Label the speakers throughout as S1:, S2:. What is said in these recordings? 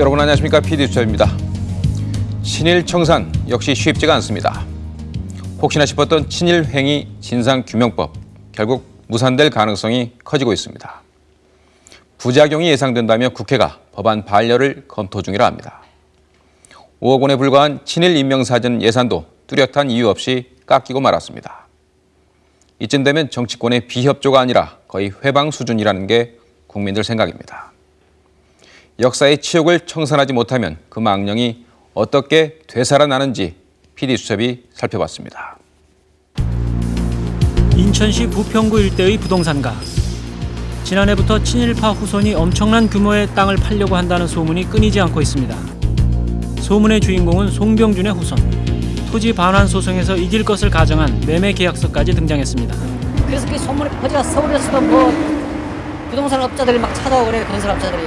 S1: 여러분 안녕하십니까 PD수첩입니다. 친일 청산 역시 쉽지가 않습니다. 혹시나 싶었던 친일 행위 진상규명법 결국 무산될 가능성이 커지고 있습니다. 부작용이 예상된다며 국회가 법안 반려를 검토 중이라 합니다. 5억 원에 불과한 친일 인명사전 예산도 뚜렷한 이유 없이 깎이고 말았습니다. 이쯤 되면 정치권의 비협조가 아니라 거의 회방 수준이라는 게 국민들 생각입니다. 역사의 치욕을 청산하지 못하면 그 망령이 어떻게 되살아나는지 PD수첩이 살펴봤습니다.
S2: 인천시 부평구 일대의 부동산가. 지난해부터 친일파 후손이 엄청난 규모의 땅을 팔려고 한다는 소문이 끊이지 않고 있습니다. 소문의 주인공은 송병준의 후손. 토지 반환 소송에서 이길 것을 가정한 매매 계약서까지 등장했습니다.
S3: 그래서 그 소문이 퍼져 서울에서도 뭐 부동산 업자들이 막 찾아오고 그래 건설 업자들이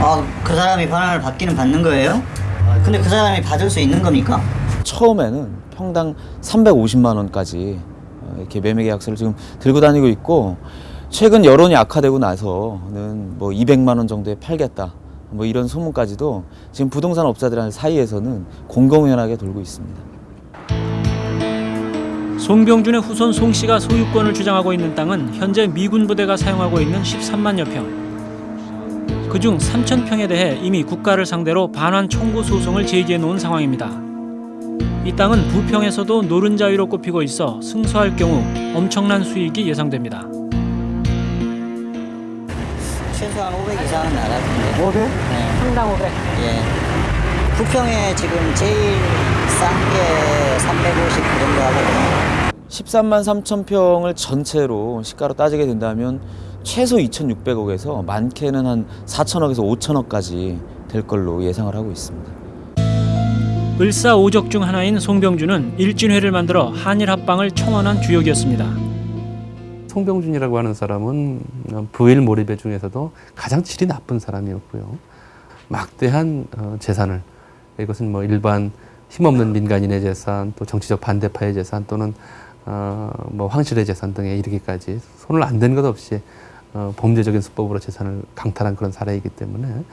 S4: 아, 그 사람이 반환을 받기는 받는 거예요? 근데 그 사람이 받을 수 있는 겁니까?
S5: 처음에는 평당 350만 원까지 어, 이렇게 매매 계약서를 지금 들고 다니고 있고 최근 여론이 악화되고 나서는 뭐 200만 원 정도에 팔겠다 뭐 이런 소문까지도 지금 부동산 업자들 사이에서는 공공연하게 돌고 있습니다.
S2: 송병준의 후손 송 씨가 소유권을 주장하고 있는 땅은 현재 미군 부대가 사용하고 있는 13만여 평. 그중 3천 평에 대해 이미 국가를 상대로 반환 청구 소송을 제기해 놓은 상황입니다. 이 땅은 부평에서도 노른자위로 꼽히고 있어 승소할 경우 엄청난 수익이 예상됩니다.
S4: 최소한 500 이상은 나갈 텐데.
S3: 500?
S4: 네.
S3: 평당 500
S4: 예. 부평에 지금 제일 싼 게 350그 정도 하거든요.
S5: 13만 3천 평을 전체로 시가로 따지게 된다면 최소 2,600억에서 많게는 한 4천억에서 5천억까지 될 걸로 예상을 하고 있습니다.
S2: 을사오적 중 하나인 송병준은 일진회를 만들어 한일 합방을 청원한 주역이었습니다.
S6: 송병준이라고 하는 사람은 부일 몰입의 중에서도 가장 질이 나쁜 사람이었고요. 막대한 어, 재산을 이것은 뭐 일반 힘없는 민간인의 재산, 또 정치적 반대파의 재산 또는 어, 뭐 황실의 재산 등에 이르기까지 손을 안 댄 것 없이 어, 범죄적인 수법으로 재산을 강탈한 그런 사례이기 때문에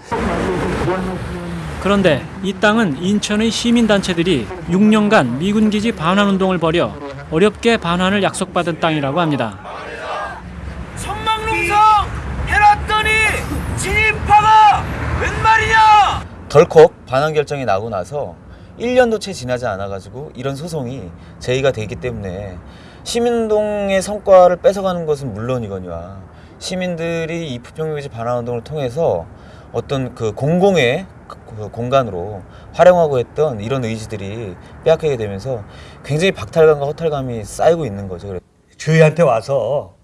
S2: 그런데 이 땅은 인천의 시민단체들이 6년간 미군 기지 반환 운동을 벌여 어렵게 반환을 약속받은 땅이라고 합니다.
S7: 천막농성 해놨더니 진입파가 웬 말이냐?
S5: 덜컥 반환 결정이 나고 나서 1년도 채 지나지 않아가지고 이런 소송이 제기가 되기 때문에 시민운동의 성과를 뺏어가는 것은 물론이거니와 시민들이 이 부평유지 반환 운동을 통해서 어떤 그 공공의 그 공간으로 활용하고 했던 이런 의지들이 빼앗기게 되면서 굉장히 박탈감과 허탈감이 쌓이고 있는 거죠.
S8: 저희한테 와서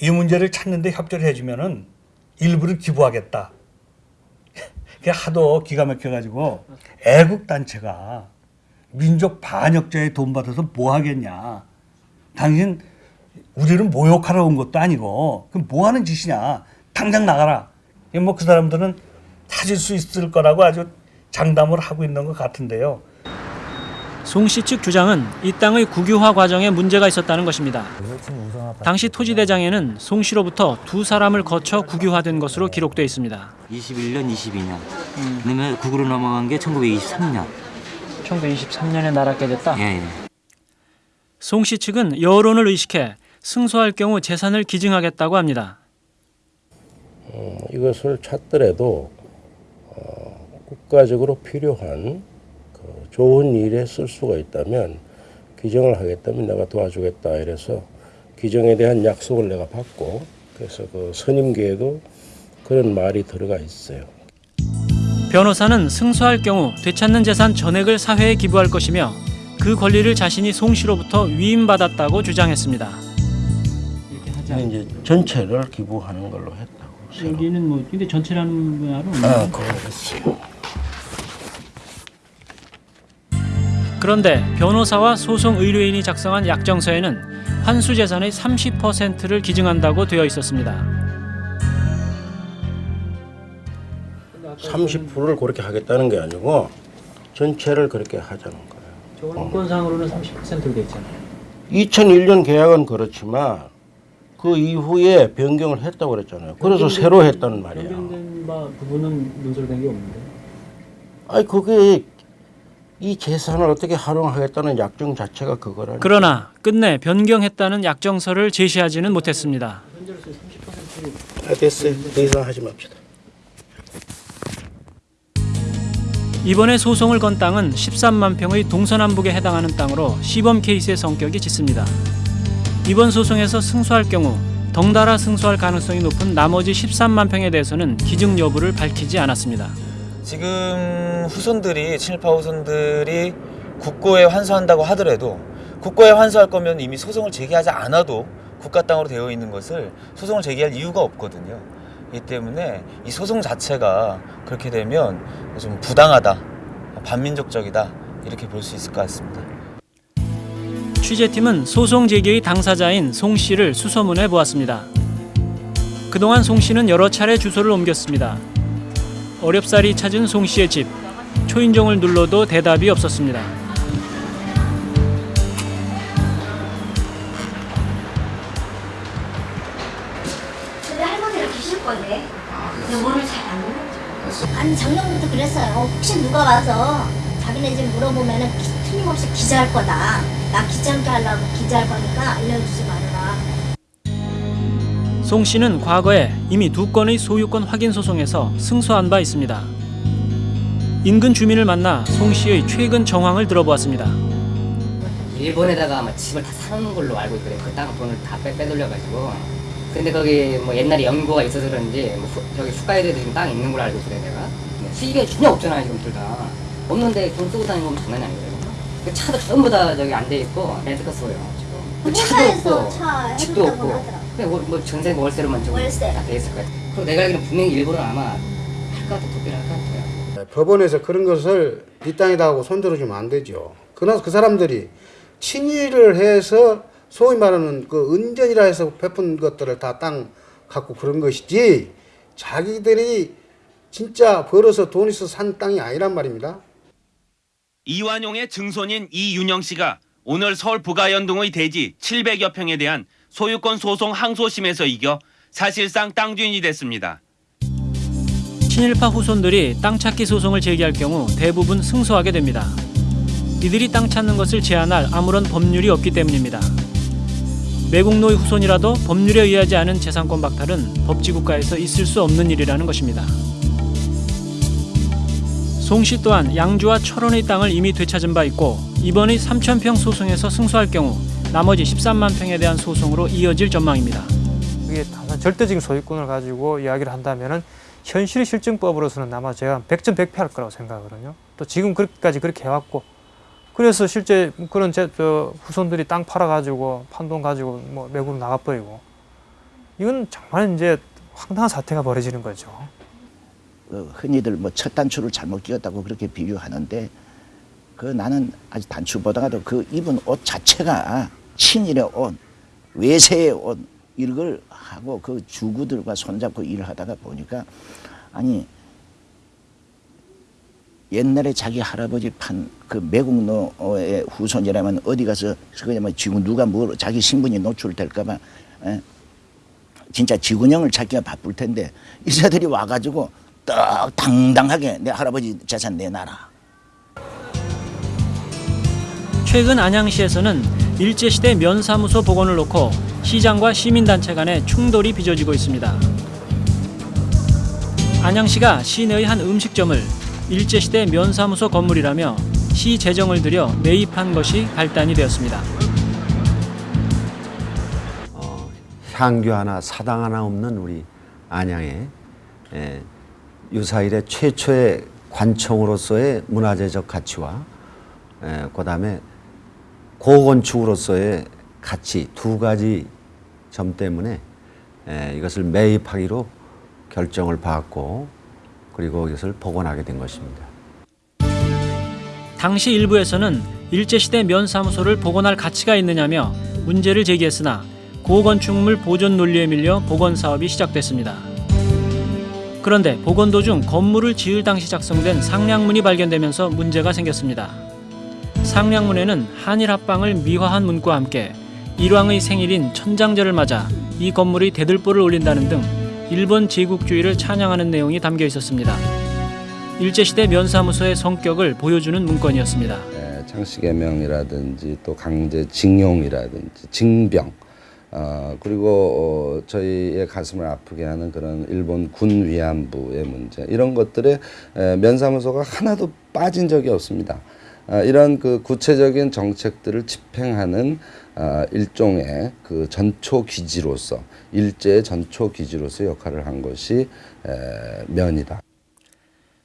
S8: 이 문제를 찾는데 협조를 해주면은 일부를 기부하겠다. 하도 기가 막혀가지고 애국 단체가 민족 반역자의 돈 받아서 뭐 하겠냐. 당신 우리를 모욕하러 온 것도 아니고 그럼 뭐 하는 짓이냐. 당장 나가라. 뭐 그 사람들은 찾을 수 있을 거라고 아주 장담을 하고 있는 것 같은데요.
S2: 송 씨 측 주장은 이 땅의 국유화 과정에 문제가 있었다는 것입니다. 당시 토지대장에는 송 씨로부터 두 사람을 거쳐 국유화된 것으로 기록돼 있습니다.
S9: 21년, 22년. 그다음에 국으로 넘어간 게 1923년.
S2: 1923년에 날았게 됐다.
S9: 예, 예.
S2: 송씨 측은 여론을 의식해 승소할 경우 재산을 기증하겠다고 합니다.
S10: 어, 이것을 찾더라도 어, 국가적으로 필요한 그 좋은 일에 쓸 수가 있다면 기증을 하겠다면 내가 도와주겠다 이래서 기증에 대한 약속을 내가 받고 그래서 그 선임계에도 그런 말이 들어가 있어요.
S2: 변호사는 승소할 경우 되찾는 재산 전액을 사회에 기부할 것이며 그 권리를 자신이 송 씨로부터 위임받았다고 주장했습니다.
S10: 이제 전체를 기부하는 걸로 했다고.
S2: 여기는 뭐 근데 전체라는 말은
S10: 아, 그렇습니다.
S2: 그런데 변호사와 소송 의뢰인이 작성한 약정서에는 환수 재산의 30%를 기증한다고 되어 있었습니다.
S10: 30%를 그렇게 하겠다는 게 아니고 전체를 그렇게 하자는 거예요.
S2: 원권상으로는 30%로 되어 있잖아요.
S10: 2001년 계약은 그렇지만 그 이후에 변경을 했다고 그랬잖아요. 그래서 새로 했다는 말이에요.
S2: 바 부분은 문설된 게 없는데.
S10: 아니 그게 이 재산을 어떻게 활용하겠다는 약정 자체가 그거라니.
S2: 그러나 끝내 변경했다는 약정서를 제시하지는 못했습니다.
S10: 아, 됐어요. 더 이상 하지 맙시다.
S2: 이번에 소송을 건 땅은 13만 평의 동서남북에 해당하는 땅으로 시범 케이스의 성격이 짙습니다. 이번 소송에서 승소할 경우 덩달아 승소할 가능성이 높은 나머지 13만 평에 대해서는 기증 여부를 밝히지 않았습니다.
S5: 지금 후손들이 친일파 후손들이 국고에 환수한다고 하더라도 국고에 환수할 거면 이미 소송을 제기하지 않아도 국가 땅으로 되어 있는 것을 소송을 제기할 이유가 없거든요. 이 때문에 이 소송 자체가 그렇게 되면 좀 부당하다, 반민족적이다 이렇게 볼 수 있을 것 같습니다.
S2: 취재팀은 소송 제기의 당사자인 송 씨를 수소문해 보았습니다. 그동안 송 씨는 여러 차례 주소를 옮겼습니다. 어렵사리 찾은 송 씨의 집. 초인종을 눌러도 대답이 없었습니다.
S11: 근데 할머니가 계실 거네. 영어를 잘안 해요. 아니 작년부터 그랬어요. 혹시 누가 와서 자기네 집 물어보면은 기- 틀림없이 기자할 거다. 나 기자 함께 하려고 기자할 거니까 알려주지 말아라.
S2: 송 씨는 과거에 이미 두 건의 소유권 확인 소송에서 승소한 바 있습니다. 인근 주민을 만나 송 씨의 최근 정황을 들어보았습니다.
S12: 일본에다가 아마 집을 다 사는 걸로 알고 있거든요. 그 땅 돈을 다 빼, 빼돌려가지고. 근데 거기 뭐 옛날에 연고가 있어서 그런지 뭐 후, 저기 후가에도 지금 땅 있는 걸로 알고 있어요, 내가. 수익이 전혀 없잖아요, 지금 둘 다. 없는데 돈 쓰고 다니는 건 장난이 아니거든요. 그 차도 전부 다 저기 안 돼 있고 렌트카 써요, 지금. 그 차도 없고,
S11: 차
S12: 집도
S11: 없고.
S12: 그냥 뭐, 뭐 전세 월세로만 좀
S11: 월세.
S12: 다돼 있을 거예요. 그리고 내가 알기로는 분명히 일본은 아마 할 것 같아, 도피를 할것 같아요.
S13: 법원에서 그런 것을 네 땅이다 하고 손들어주면 안 되죠. 그러나 그 사람들이 친일을 해서 소위 말하는 그 은전이라 해서 베푼 것들을 다 땅 갖고 그런 것이지 자기들이 진짜 벌어서 돈 있어 산 땅이 아니란 말입니다.
S14: 이완용의 증손인 이윤영 씨가 오늘 서울 부가연동의 대지 700여 평에 대한 소유권 소송 항소심에서 이겨 사실상 땅 주인이 됐습니다.
S2: 친일파 후손들이 땅 찾기 소송을 제기할 경우 대부분 승소하게 됩니다. 이들이 땅 찾는 것을 제한할 아무런 법률이 없기 때문입니다. 매국노의 후손이라도 법률에 의하지 않은 재산권 박탈은 법치국가에서 있을 수 없는 일이라는 것입니다. 송씨 또한 양주와 철원의 땅을 이미 되찾은 바 있고 이번의 3천평 소송에서 승소할 경우 나머지 13만 평에 대한 소송으로 이어질 전망입니다.
S15: 그게 단순 절대적인 소유권을 가지고 이야기를 한다면은 현실 실증법으로서는 아마 제가 100점 100패 할 거라고 생각하거든요. 또 지금 그렇게까지 그렇게 해왔고 그래서 실제 그런 제, 저 후손들이 땅 팔아가지고 판돈 가지고 뭐 외국으로 나가버리고 이건 정말 이제 황당한 사태가 벌어지는 거죠.
S16: 그 흔히들 뭐 첫 단추를 잘못 끼웠다고 그렇게 비유하는데 그 나는 아직 단추보다도 그 입은 옷 자체가 친일의 옷, 외세의 옷 이걸 하고 그 주구들과 손잡고 일을 하다가 보니까 아니 옛날에 자기 할아버지 판 그 매국노의 후손이라면 어디 가서 그냥 뭐 지금 누가 뭘 자기 신분이 노출될까봐 에? 진짜 지구형을 찾기가 바쁠 텐데 이사들이 와가지고 딱 당당하게 내 할아버지 재산 내놔라.
S2: 최근 안양시에서는 일제시대 면사무소 복원을 놓고 시장과 시민단체 간의 충돌이 빚어지고 있습니다. 안양시가 시내의 한 음식점을 일제시대 면사무소 건물이라며 시 재정을 들여 매입한 것이 발단이 되었습니다.
S17: 향교 하나 사당 하나 없는 우리 안양의 에, 유사일의 최초의 관청으로서의 문화재적 가치와 에, 그다음에 고건축으로서의 가치 두 가지 점 때문에 에, 이것을 매입하기로 결정을 받고 그리고 이것을 복원하게 된 것입니다.
S2: 당시 일부에서는 일제시대 면사무소를 복원할 가치가 있느냐며 문제를 제기했으나 고건축물 보존 논리에 밀려 복원 사업이 시작됐습니다. 그런데 복원 도중 건물을 지을 당시 작성된 상량문이 발견되면서 문제가 생겼습니다. 상량문에는 한일 합방을 미화한 문구와 함께 일왕의 생일인 천장절을 맞아 이 건물이 대들보를 올린다는 등 일본 제국주의를 찬양하는 내용이 담겨 있었습니다. 일제시대 면사무소의 성격을 보여주는 문건이었습니다.
S18: 예, 창씨개명이라든지 또 강제징용이라든지 징병 어, 그리고 어, 저희의 가슴을 아프게 하는 그런 일본 군 위안부의 문제 이런 것들에 에, 면사무소가 하나도 빠진 적이 없습니다. 아, 이런 그 구체적인 정책들을 집행하는 아, 일종의 그 전초 기지로서 일제의 전초 기지로서 역할을 한 것이 에, 면이다.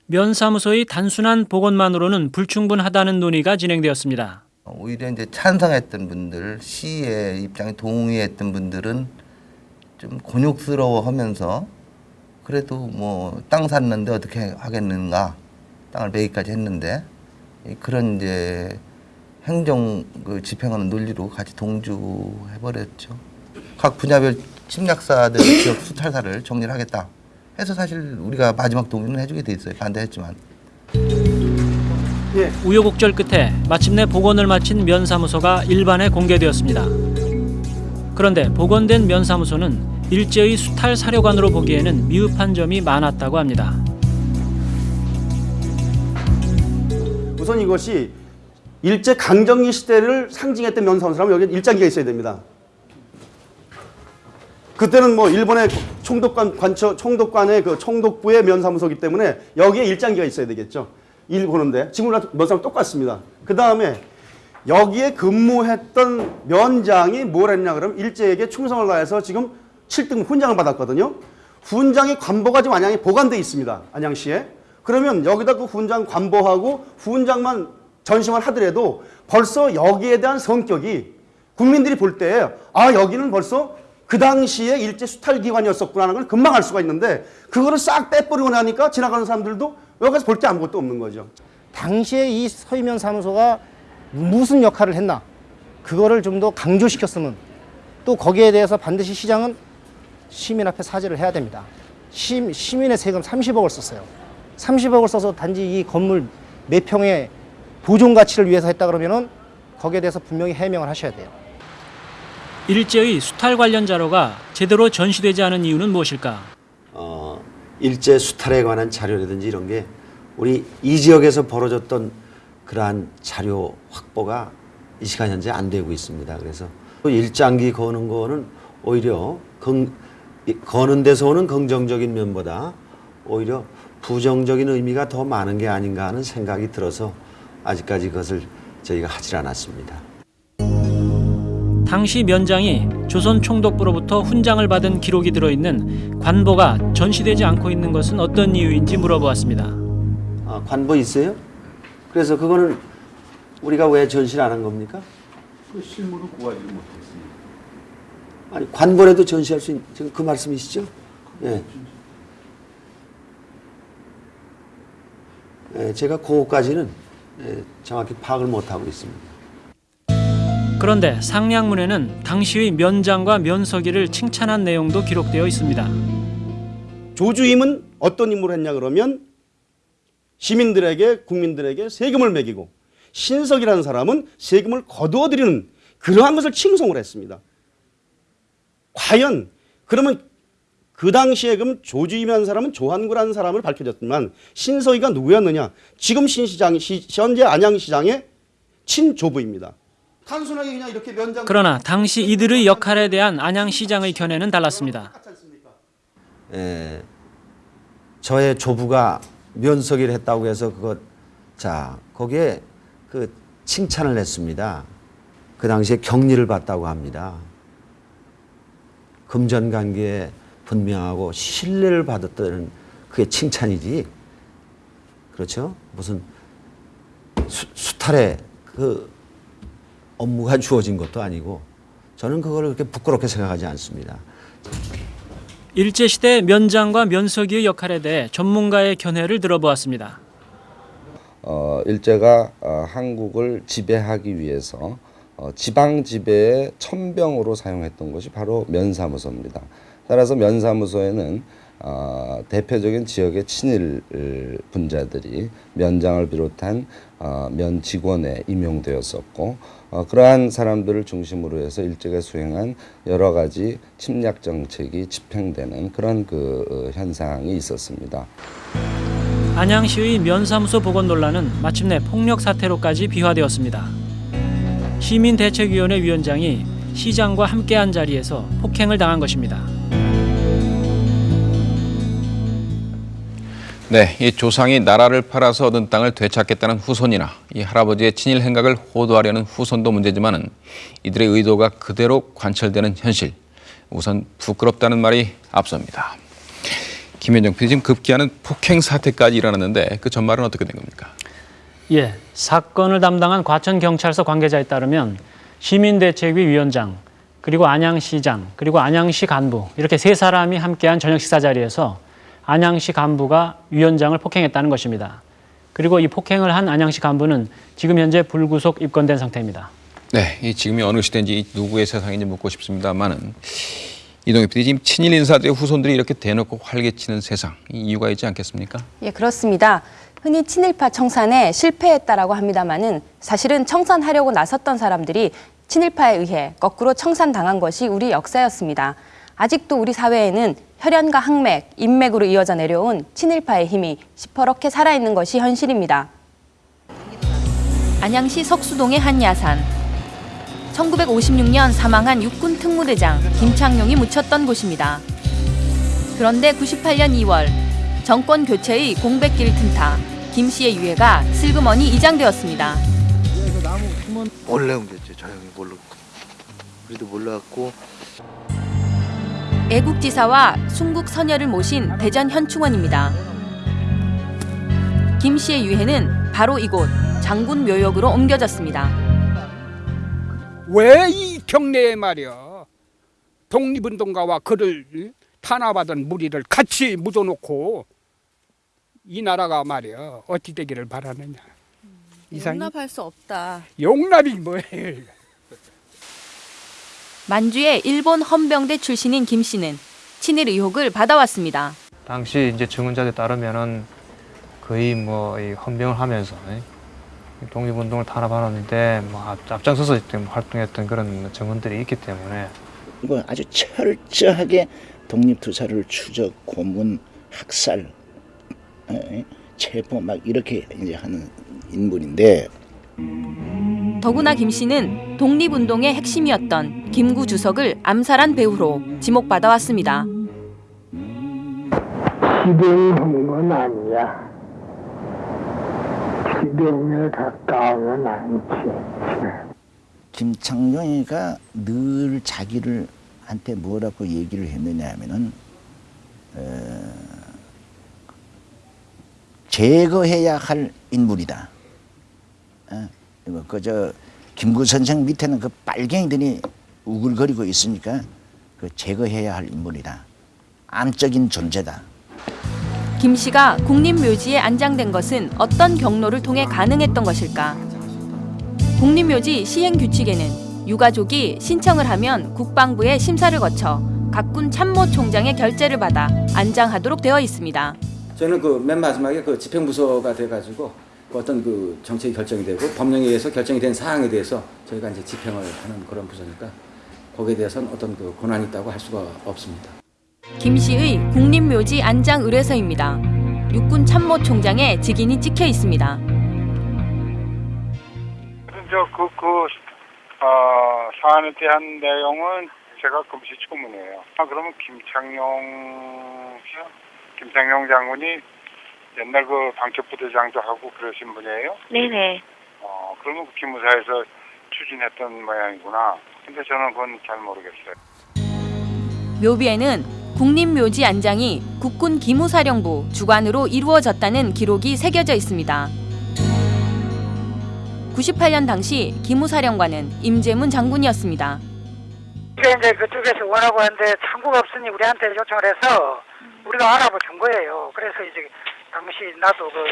S2: 면사무소의 단순한 복원만으로는 불충분하다는 논의가 진행되었습니다.
S19: 오히려 이제 찬성했던 분들, 시의 입장에 동의했던 분들은 좀 곤욕스러워 하면서 그래도 뭐 땅 샀는데 어떻게 하겠는가, 땅을 매기까지 했는데 이 그런 이제 행정 그 집행하는 논리로 같이 동조해 버렸죠. 각 분야별 침략사들 지역 수탈사를 정리를 하겠다. 해서 사실 우리가 마지막 동의는 해주게 돼 있어요. 반대했지만.
S2: 우여곡절 끝에 마침내 복원을 마친 면사무소가 일반에 공개되었습니다. 그런데 복원된 면사무소는 일제의 수탈 사료관으로 보기에는 미흡한 점이 많았다고 합니다.
S20: 우선 이것이 일제 강점기 시대를 상징했던 면사무소라면 여기 일장기가 있어야 됩니다. 그때는 뭐 일본의 총독관 관처 총독관의 그 총독부의 면사무소기 때문에 여기에 일장기가 있어야 되겠죠. 일 보는데 지금이랑 면사무 똑같습니다. 그 다음에 여기에 근무했던 면장이 뭘 했냐 그러면 일제에게 충성을 다해서 지금 7등 훈장을 받았거든요. 훈장의 관보가 지금 안양에 보관돼 있습니다. 안양시에. 그러면 여기다 그 훈장 관보하고 훈장만 전시만 하더라도 벌써 여기에 대한 성격이 국민들이 볼 때 아 여기는 벌써 그 당시에 일제 수탈 기관이었었구나 하는 걸 금방 알 수가 있는데 그거를 싹 빼버리고 나니까 지나가는 사람들도 여기서 볼 게 아무것도 없는 거죠.
S21: 당시에 이 서희면 사무소가 무슨 역할을 했나 그거를 좀 더 강조시켰으면 또 거기에 대해서 반드시 시장은 시민 앞에 사죄를 해야 됩니다. 시, 시민의 세금 30억을 썼어요. 30억을 써서 단지 이 건물 몇 평의 보존 가치를 위해서 했다 그러면은 거기에 대해서 분명히 해명을 하셔야 돼요.
S2: 일제의 수탈 관련 자료가 제대로 전시되지 않은 이유는 무엇일까?
S17: 어, 일제 수탈에 관한 자료라든지 이런 게 우리 이 지역에서 벌어졌던 그러한 자료 확보가 이 시간 현재 안 되고 있습니다. 그래서 또 일장기 거는 거는 오히려 긍, 이- 거는 데서 오는 긍정적인 면보다 오히려 부정적인 의미가 더 많은 게 아닌가 하는 생각이 들어서 아직까지 그것을 저희가 하질 않았습니다.
S2: 당시 면장이 조선 총독부로부터 훈장을 받은 기록이 들어있는 관보가 전시되지 않고 있는 것은 어떤 이유인지 물어보았습니다.
S17: 아, 관보 있어요? 그래서 그거는 우리가 왜 전시를 안 한 겁니까?
S13: 그 실물을 구하지 못했습니다.
S17: 아니 관보라도 전시할 수 있는 지금 그 말씀이시죠? 예. 예, 제가 그거까지는 예, 정확히 파악을 못 하고 있습니다.
S2: 그런데 상량문에는 당시의 면장과 면서기를 칭찬한 내용도 기록되어 있습니다.
S20: 조주임은 어떤 임무를 했냐 그러면 시민들에게 국민들에게 세금을 매기고 신석이라는 사람은 세금을 거두어들이는 그러한 것을 칭송을 했습니다. 과연 그러면 그 당시에 그럼 조주임이라는 사람은 조한구라는 사람을 밝혀졌지만 신석이가 누구였느냐? 지금 신시장 시, 현재 안양시장의 친조부입니다. 단순하게 그냥 이렇게 면장
S2: 그러나 당시 이들의 역할에 대한 안양시장의 견해는 달랐습니다.
S17: 예, 저의 조부가 면석이를 했다고 해서 그거 자 거기에 그 칭찬을 했습니다. 그 당시에 격리를 받다고 합니다. 금전관계에 분명하고 신뢰를 받았다는 그게 칭찬이지. 그렇죠? 무슨 수, 수탈에 그 업무가 주어진 것도 아니고 저는 그걸 그렇게 부끄럽게 생각하지 않습니다.
S2: 일제시대 면장과 면서기의 역할에 대해 전문가의 견해를 들어보았습니다.
S18: 어, 일제가 어, 한국을 지배하기 위해서 어, 지방 지배의 천병으로 사용했던 것이 바로 면사무소입니다. 따라서 면사무소에는 어, 대표적인 지역의 친일 분자들이 면장을 비롯한 어, 면 직원에 임용되었었고 어, 그러한 사람들을 중심으로 해서 일제가 수행한 여러 가지 침략 정책이 집행되는 그런 그 어, 현상이 있었습니다.
S2: 안양시의 면사무소 복원 논란은 마침내 폭력 사태로까지 비화되었습니다. 시민대책위원회 위원장이 시장과 함께한 자리에서 폭행을 당한 것입니다.
S1: 네, 이 조상이 나라를 팔아서 얻은 땅을 되찾겠다는 후손이나 이 할아버지의 친일 행각을 호도하려는 후손도 문제지만은 이들의 의도가 그대로 관철되는 현실. 우선 부끄럽다는 말이 앞섭니다. 김현정 PD 지금 급기야는 폭행 사태까지 일어났는데 그 전말은 어떻게 된 겁니까?
S2: 예, 사건을 담당한 과천 경찰서 관계자에 따르면 시민대책위 위원장, 그리고 안양시장, 그리고 안양시 간부 이렇게 세 사람이 함께한 저녁 식사 자리에서 안양시 간부가 위원장을 폭행했다는 것입니다. 그리고 이 폭행을 한 안양시 간부는 지금 현재 불구속 입건된 상태입니다.
S1: 네, 이 지금이 어느 시대인지 누구의 세상인지 묻고 싶습니다만은 이동엽 PD 지금 친일 인사들의 후손들이 이렇게 대놓고 활개치는 세상 이 이유가 있지 않겠습니까?
S22: 예, 그렇습니다. 흔히 친일파 청산에 실패했다라고 합니다마는 사실은 청산하려고 나섰던 사람들이 친일파에 의해 거꾸로 청산당한 것이 우리 역사였습니다. 아직도 우리 사회에는 혈연과 항맥, 인맥으로 이어져 내려온 친일파의 힘이 시퍼렇게 살아있는 것이 현실입니다. 안양시 석수동의 한 야산. 1956년 사망한 육군 특무대장 김창룡이 묻혔던 곳입니다. 그런데 98년 2월 정권 교체의 공백기를 틈타 김 씨의 유해가 슬그머니 이장되었습니다.
S19: 원래 옮겼죠. 저 형이 모르고. 그래도 몰라갖고
S22: 애국지사와 순국 선열을 모신 대전 현충원입니다. 김 씨의 유해는 바로 이곳 장군 묘역으로 옮겨졌습니다.
S23: 왜 이 경내에 말이야 독립운동가와 그를 탄압하던 무리를 같이 묻어놓고 이 나라가 말이야 어찌 되기를 바라느냐 이상이
S22: 용납할 수 없다.
S23: 용납이 뭐예요
S22: 만주의 일본 헌병대 출신인 김 씨는 친일 의혹을 받아왔습니다.
S15: 당시 이제 증언자들 따르면은 거의 뭐이 헌병을 하면서 이 독립운동을 탄압하는데 뭐 앞- 앞장서서 좀 활동했던 그런 증언들이 있기 때문에
S16: 이건 아주 철저하게 독립투사를 추적, 고문, 학살, 에, 체포 막 이렇게 이제 하는 인물인데
S22: 더구나 김 씨는 독립운동의 핵심이었던 김구 주석을 암살한 배후로 지목받아 왔습니다.
S24: 실행한 건 아니야. 실행에 가까우면 않지.
S16: 김창룡이가 늘 자기를 한테 뭐라고 얘기를 했느냐 하면은 어, 제거해야 할 인물이다. 어, 이거 그저 김구 선생 밑에는 그 빨갱이들이 우글거리고 있으니까 그 제거해야 할 인물이다. 암적인 존재다.
S22: 김 씨가 국립묘지에 안장된 것은 어떤 경로를 통해 가능했던 것일까? 국립묘지 시행 규칙에는 유가족이 신청을 하면 국방부의 심사를 거쳐 각군 참모총장의 결재를 받아 안장하도록 되어 있습니다.
S25: 저는 그 맨 마지막에 그 집행부서가 돼가지고 그 어떤 그 정책이 결정이 되고 법령에 의해서 결정이 된 사항에 대해서 저희가 이제 집행을 하는 그런 부서니까 거기에 대해서는 어떤 그 권한이 있다고 할 수가 없습니다.
S22: 김 씨의 국립묘지 안장 의뢰서입니다. 육군 참모 총장의 직인이 찍혀 있습니다.
S26: 저그 그, 어, 사안에 대한 내용은 제가 금시초문이에요. 아 그러면 김창룡 김창룡 장군이 옛날 그 방첩부대장도 하고 그러신 분이에요?
S27: 네네.
S26: 어 그러면 그 기무사에서 추진했던 모양이구나. 근데 저는 그건 잘 모르겠어요.
S22: 묘비에는 국립묘지 안장이 국군 기무사령부 주관으로 이루어졌다는 기록이 새겨져 있습니다. 98년 당시 기무사령관은 임재문 장군이었습니다.
S27: 이게 이제 그쪽에서 원하고 하는데 창구가 없으니 우리한테 요청을 해서 우리가 알아봐 준 거예요. 그래서 이제 당시 나도 그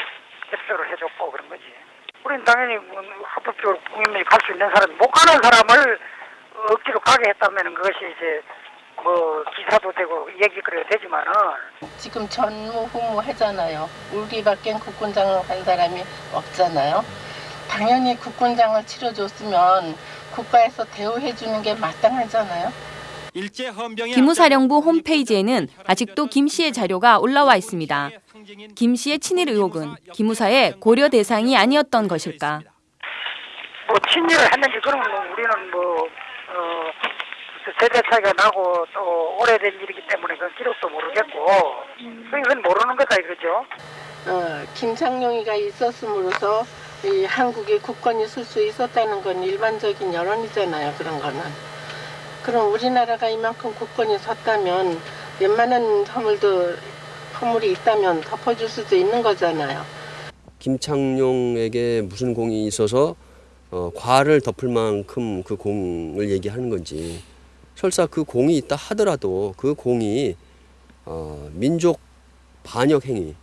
S27: 협조를 해줬고 그런 거지. 우리는 당연히 뭐 합법적으로 국민이 갈 수 있는 사람, 못 가는 사람을 억지로 가게 했다면 그것이 이제 뭐 기사도 되고 얘기 그래야 되지만은
S28: 지금 전무후무 하잖아요. 우리밖에 국군장을 한 사람이 없잖아요. 당연히 국군장을 치러줬으면 국가에서 대우해 주는 게 마땅하잖아요.
S22: 기무사령부 홈페이지에는 아직도 김 씨의 자료가 올라와 있습니다. 김 씨의 친일 의혹은 기무사의 고려 대상이 아니었던 것일까?
S27: 뭐 친일을 했는지 그런 건 우리는 뭐 어, 세대 차이가 나고 또 오래된 일이기 때문에 그 기록도 모르겠고 그건 모르는 거다 이거죠.
S28: 어, 김창룡이가 있었음으로써 이 한국에 국권이 쓸수 있었다는 건 일반적인 여론이잖아요. 그런 거는. 그럼 우리나라가 이만큼 국권이 섰다면 웬만한 허물도 허물이 있다면 덮어줄 수도 있는 거잖아요.
S29: 김창룡에게 무슨 공이 있어서 어, 과를 덮을 만큼 그 공을 얘기하는 건지 설사 그 공이 있다 하더라도 그 공이 어, 민족 반역 행위,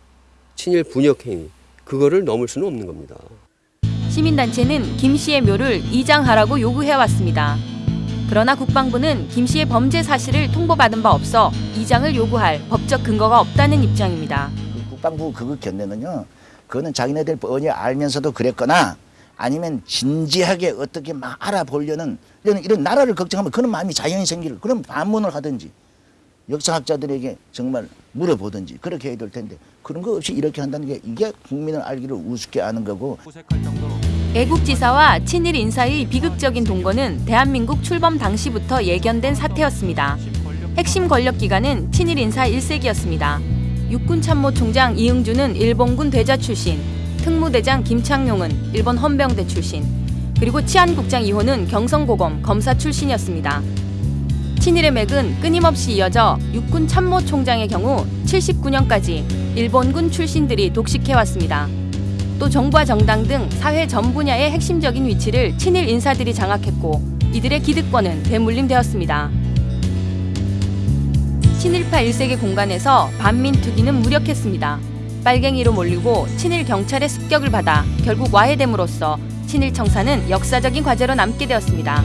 S29: 친일 분역 행위 그거를 넘을 수는 없는 겁니다.
S22: 시민단체는 김 씨의 묘를 이장하라고 요구해왔습니다. 그러나 국방부는 김 씨의 범죄 사실을 통보받은 바 없어 이장을 요구할 법적 근거가 없다는 입장입니다.
S16: 국방부 그거 견내는요. 그거는 자기네들 뻔히 알면서도 그랬거나 아니면 진지하게 어떻게 막 알아보려는 이런, 이런 나라를 걱정하면 그런 마음이 자연히 생기를 그럼 반문을 하든지 역사학자들에게 정말 물어보든지 그렇게 해야 될 텐데 그런 거 없이 이렇게 한다는 게 이게 국민을 알기를 우습게 하는 거고
S22: 애국지사와 친일 인사의 비극적인 동거는 대한민국 출범 당시부터 예견된 사태였습니다. 핵심 권력기관은 친일 인사 1세기였습니다. 육군참모총장 이응주는 일본군 대자 출신, 특무대장 김창룡은 일본 헌병대 출신, 그리고 치안국장 이호는 경성고검 검사 출신이었습니다. 친일의 맥은 끊임없이 이어져 육군 참모총장의 경우 79년까지 일본군 출신들이 독식해왔습니다. 또 정부와 정당 등 사회 전 분야의 핵심적인 위치를 친일 인사들이 장악했고 이들의 기득권은 되물림되었습니다. 친일파 일세계 공간에서 반민 투기는 무력했습니다. 빨갱이로 몰리고 친일 경찰의 습격을 받아 결국 와해됨으로써 친일 청사는 역사적인 과제로 남게 되었습니다.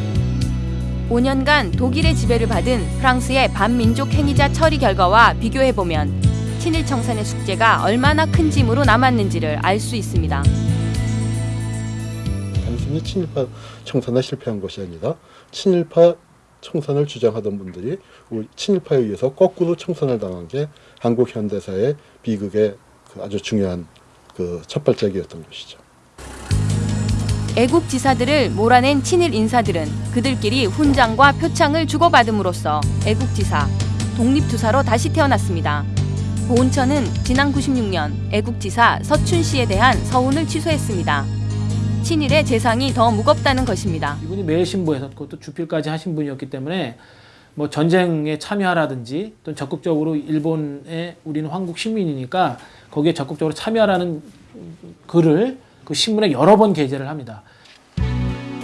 S22: 5년간 독일의 지배를 받은 프랑스의 반민족 행위자 처리 결과와 비교해보면 친일 청산의 숙제가 얼마나 큰 짐으로 남았는지를 알 수 있습니다.
S30: 단순히 친일파 청산에 실패한 것이 아니라 친일파 청산을 주장하던 분들이 친일파에 의해서 거꾸로 청산을 당한 게 한국 현대사의 비극의 그 아주 중요한 그 첫 발짝이었던 것이죠.
S22: 애국 지사들을 몰아낸 친일 인사들은 그들끼리 훈장과 표창을 주고받음으로써 애국 지사, 독립투사로 다시 태어났습니다. 보훈처는 지난 96년 애국지사 서춘 씨에 대한 서훈을 취소했습니다. 친일의 재상이 더 무겁다는 것입니다.
S2: 이분이 매신부에서 그것도 주필까지 하신 분이었기 때문에 뭐 전쟁에 참여하라든지 또 적극적으로 일본에 우리는 황국 시민이니까 거기에 적극적으로 참여하라는 글을 그 신문에 여러 번 게재를 합니다.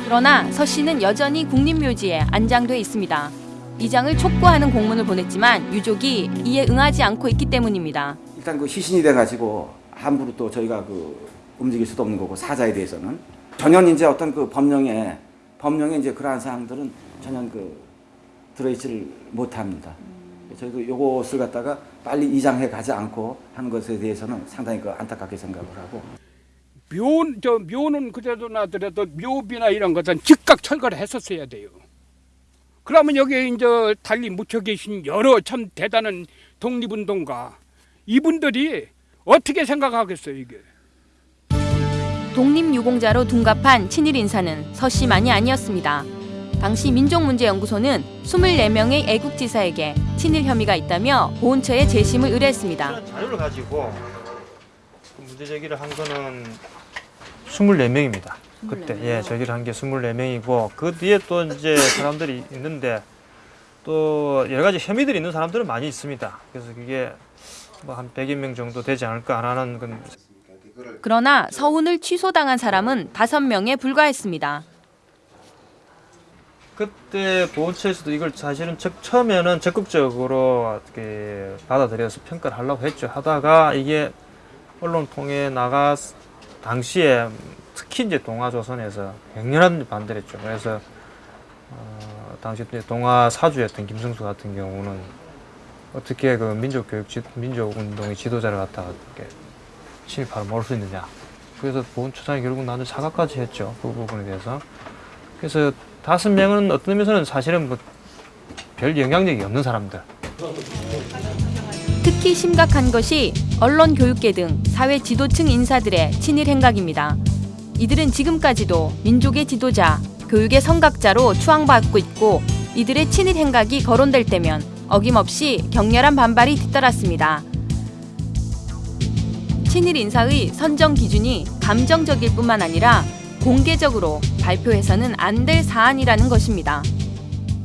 S22: 그러나 서 씨는 여전히 국립묘지에 안장돼 있습니다. 이장을 촉구하는 공문을 보냈지만 유족이 이에 응하지 않고 있기 때문입니다.
S25: 일단 그 시신이 돼가지고 함부로 또 저희가 그 움직일 수도 없는 거고 사자에 대해서는 전혀 이제 어떤 그 법령에 법령에 이제 그러한 사항들은 전혀 그 들어있지를 못합니다. 저희도 요것을 갖다가 빨리 이장해 가지 않고 하는 것에 대해서는 상당히 그 안타깝게 생각을 하고
S23: 묘, 저 묘는 그래도 나더라도 묘비나 이런 것은 즉각 철거를 했었어야 돼요. 그러면 여기에 이제 달리 묻혀 계신 여러 참 대단한 독립운동가 이분들이 어떻게 생각하겠어요 이게?
S22: 독립유공자로 둔갑한 친일 인사는 서 씨만이 아니었습니다. 당시 민족문제연구소는 24명의 애국지사에게 친일 혐의가 있다며 보훈처에 재심을 의뢰했습니다.
S15: 자료를 가지고 그 문제 제기를 한 거는 24명입니다. 그때 예, 저기를 한 게 24명이고 그 뒤에 또 이제 사람들이 있는데 또 여러 가지 혐의들이 있는 사람들은 많이 있습니다. 그래서 그게 뭐 한 100여 명 정도 되지 않을까 안 하는 건
S22: 그러나 서훈을 취소당한 사람은 5명에 불과했습니다.
S15: 그때 보훈처에서도 이걸 사실은 적, 처음에는 적극적으로 어떻게 받아들여서 평가를 하려고 했죠. 하다가 이게 언론 통해 나가 당시에 특히 이제 동아조선에서 맹렬한 반대를 했죠. 그래서 어, 당시 때 동아 사주였던 김승수 같은 경우는 어떻게 그 민족 교육 지, 민족 운동의 지도자를 갖다가 이렇게 친일파로 몰수 있느냐. 그래서 보훈 처장이 결국 나는 사과까지 했죠. 그 부분에 대해서. 그래서 다섯 명은 어떤 의미에서는 사실은 뭐 별 영향력이 없는 사람들.
S22: 특히 심각한 것이 언론 교육계 등 사회 지도층 인사들의 친일 행각입니다. 이들은 지금까지도 민족의 지도자, 교육의 성각자로 추앙받고 있고 이들의 친일 행각이 거론될 때면 어김없이 격렬한 반발이 뒤따랐습니다. 친일 인사의 선정 기준이 감정적일 뿐만 아니라 공개적으로 발표해서는 안 될 사안이라는 것입니다.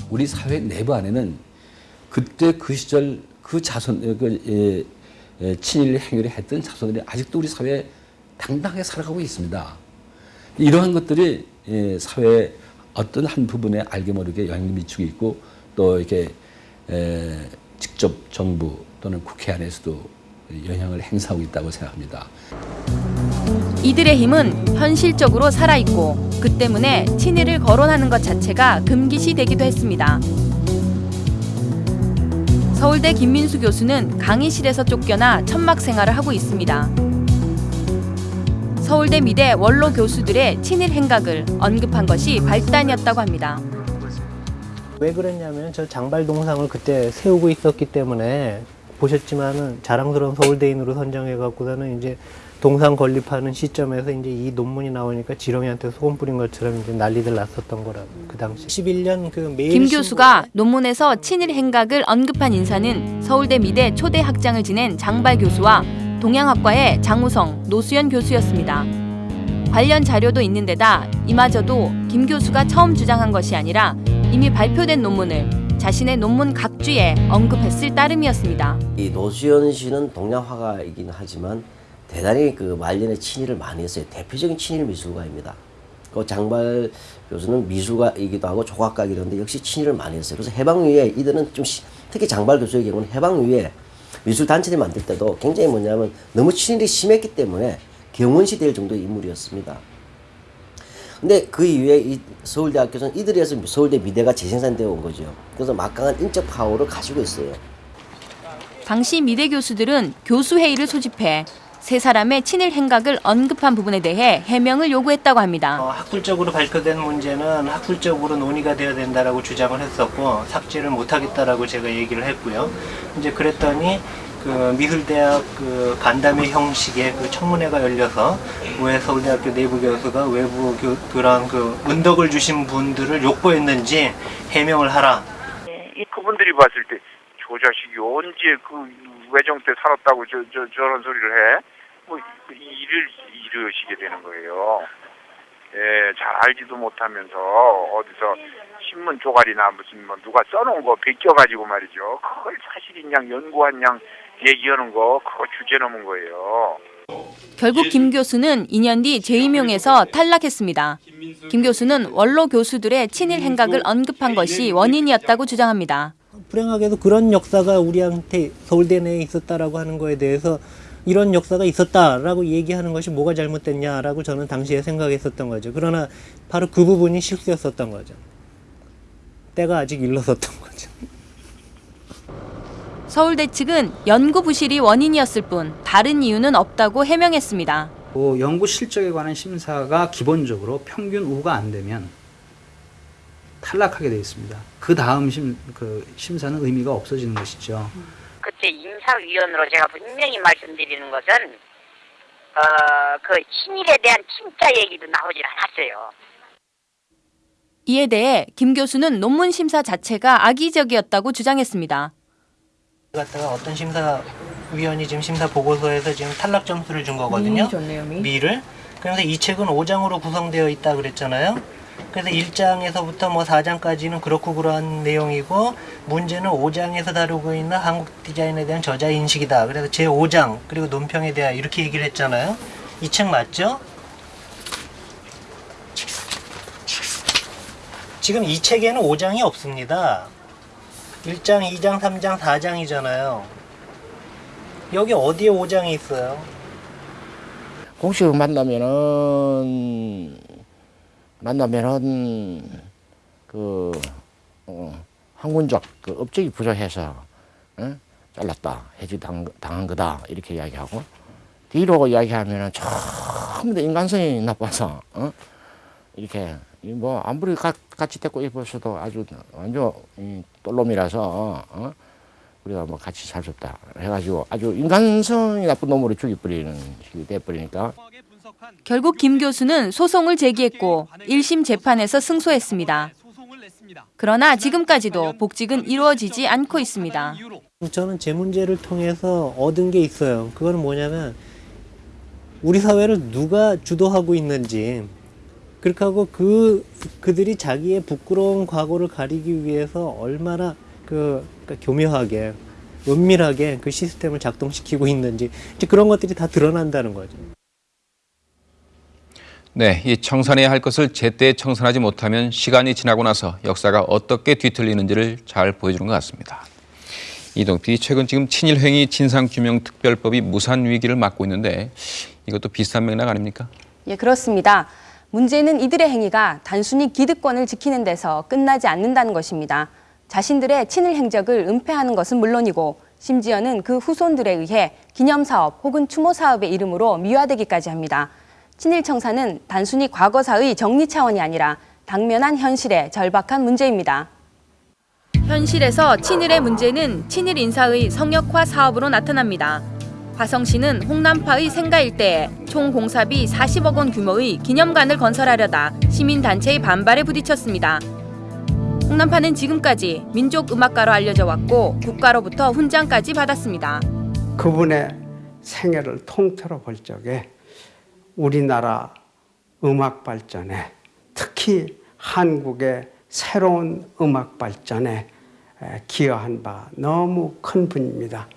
S31: 우리 사회 내부 안에는 그때 그 시절 그 자손 그 예, 예, 친일 행위를 했던 자손들이 아직도 우리 사회에 당당하게 살아가고 있습니다. 이러한 것들이 예, 사회의 어떤 한 부분에 알게 모르게 영향을 미치고 있고 또 이렇게 에, 직접 정부 또는 국회 안에서도 영향을 행사하고 있다고 생각합니다.
S22: 이들의 힘은 현실적으로 살아있고 그 때문에 친일을 거론하는 것 자체가 금기시 되기도 했습니다. 서울대 김민수 교수는 강의실에서 쫓겨나 천막 생활을 하고 있습니다. 서울대 미대 원로 교수들의 친일 행각을 언급한 것이 발단이었다고 합니다.
S32: 왜 그랬냐면 저 장발 동상을 그때 세우고 있었기 때문에 보셨지만은 자랑스러운 서울대인으로 선정해 갖고서는 이제 동상 건립하는 시점에서 이제 이 논문이 나오니까 지렁이한테 소금 뿌린 것처럼 이제 난리들 났었던 거라고 그 당시 11년 그 매일
S22: 김 교수가 논문에서 친일 행각을 언급한 인사는 서울대 미대 초대 학장을 지낸 장발 교수와 동양학과의 장우성, 노수연 교수였습니다. 관련 자료도 있는 데다 이마저도 김 교수가 처음 주장한 것이 아니라 이미 발표된 논문을 자신의 논문 각주에 언급했을 따름이었습니다.
S33: 이 노수연 씨는 동양화가이긴 하지만 대단히 그 말년에 친일을 많이 했어요. 대표적인 친일 미술가입니다. 그 장발 교수는 미술가이기도 하고 조각가이기도 한데 역시 친일을 많이 했어요. 그래서 해방 이후에 이들은 좀 시, 특히 장발 교수의 경우는 해방 이후에 미술 단체를 만들 때도 굉장히 뭐냐면 너무 친일이 심했기 때문에 경원시 될 정도의 인물이었습니다. 근데 그 이후에 이 서울대학교에서는 이들에 서 서울대 미대가 재생산되어 온 거죠. 그래서 막강한 인적 파워를 가지고 있어요.
S22: 당시 미대 교수들은 교수회의를 소집해 세 사람의 친일 행각을 언급한 부분에 대해 해명을 요구했다고 합니다.
S32: 어, 학술적으로 발표된 문제는 학술적으로 논의가 되어야 된다라고 주장을 했었고 삭제를 못하겠다라고 제가 얘기를 했고요. 이제 그랬더니 그 미술대학 그 간담회 형식의 그 청문회가 열려서 왜 서울대학교 내부 교수가 외부 교, 그런 그 은덕을 주신 분들을 욕보했는지 해명을 하라.
S26: 이 그분들이 봤을 때저 자식이 언제 그 외정 때 살았다고 저, 저, 저런 소리를 해? 뭐 일을 이러시게 되는 거예요. 예, 잘 알지도 못하면서 어디서 신문 조각이나 무슨 뭐 누가 써놓은 거 베껴가지고 말이죠. 그걸 사실인 양 연구한 양 얘기하는 거 그거 주제 넘은 거예요.
S22: 결국 김 교수는 2년 뒤 재임용에서 탈락했습니다. 김 교수는 원로 교수들의 친일 행각을 언급한 것이 원인이었다고 주장합니다.
S32: 불행하게도 그런 역사가 우리한테 서울대 내에 있었다라고 하는 거에 대해서 이런 역사가 있었다라고 얘기하는 것이 뭐가 잘못됐냐라고 저는 당시에 생각했었던 거죠. 그러나 바로 그 부분이 실수였었던 거죠. 때가 아직 일렀었던 거죠.
S22: 서울대 측은 연구 부실이 원인이었을 뿐 다른 이유는 없다고 해명했습니다.
S34: 그 연구 실적에 관한 심사가 기본적으로 평균 우가 안 되면 탈락하게 되어 있습니다. 그 다음 심, 그 심사는 의미가 없어지는 것이죠.
S35: 그때 인사위원으로 제가 분명히 말씀드리는 것은 어, 그 친일에 대한 진짜 얘기도 나오질 않았어요.
S22: 이에 대해 김 교수는 논문 심사 자체가 악의적이었다고 주장했습니다.
S32: 갖다가 어떤 심사위원이 지금 심사 보고서에서 지금 탈락 점수를 준 거거든요. 미를. 그래서 이 책은 5장으로 구성되어 있다 그랬잖아요. 그래서 1장에서부터 뭐 4장까지는 그렇고 그러한 내용이고 문제는 5장에서 다루고 있는 한국 디자인에 대한 저자 인식이다. 그래서 제 5장 그리고 논평에 대한 이렇게 얘기를 했잖아요. 이 책 맞죠? 지금 이 책에는 5장이 없습니다. 1장, 2장, 3장, 4장이잖아요. 여기 어디에 5장이 있어요?
S16: 공식으로 만나면은 만나면은 그
S30: 어, 항문적 그 업적이 부족해서 어? 잘랐다 해지 당한, 당한 거다 이렇게 이야기하고 뒤로 이야기하면은 전부 다 인간성이 나빠서 어? 이렇게 이뭐 아무리 가, 같이 데리고 입었어도 아주 완전 이 똘놈이라서 어? 우리가 뭐 같이 살 수 없다 해가지고 아주 인간성이 나쁜 놈으로 죽여버리는 식이 돼버리니까
S22: 결국 김 교수는 소송을 제기했고 1심 재판에서 승소했습니다. 그러나 지금까지도 복직은 이루어지지 않고 있습니다.
S32: 저는 제 문제를 통해서 얻은 게 있어요. 그거는 뭐냐면 우리 사회를 누가 주도하고 있는지 그렇게 하고 그 그들이 자기의 부끄러운 과거를 가리기 위해서 얼마나 그 그러니까 교묘하게 은밀하게 그 시스템을 작동시키고 있는지 이제 그런 것들이 다 드러난다는 거죠.
S1: 네, 이 청산해야 할 것을 제때 청산하지 못하면 시간이 지나고 나서 역사가 어떻게 뒤틀리는지를 잘 보여주는 것 같습니다. 이동 PD 최근 지금 친일행위 진상규명특별법이 무산 위기를 맞고 있는데 이것도 비슷한 맥락 아닙니까?
S22: 예, 그렇습니다. 문제는 이들의 행위가 단순히 기득권을 지키는 데서 끝나지 않는다는 것입니다. 자신들의 친일 행적을 은폐하는 것은 물론이고 심지어는 그 후손들에 의해 기념사업 혹은 추모 사업의 이름으로 미화되기까지 합니다. 친일 청사는 단순히 과거사의 정리 차원이 아니라 당면한 현실의 절박한 문제입니다. 현실에서 친일의 문제는 친일 인사의 성역화 사업으로 나타납니다. 화성시는 홍남파의 생가 일대에 총 공사비 40억 원 규모의 기념관을 건설하려다 시민단체의 반발에 부딪혔습니다. 홍남파는 지금까지 민족음악가로 알려져 왔고 국가로부터 훈장까지 받았습니다.
S24: 그분의 생애를 통틀어 볼 적에 우리나라 음악 발전에 특히 한국의 새로운 음악 발전에 기여한 바 너무 큰 분입니다.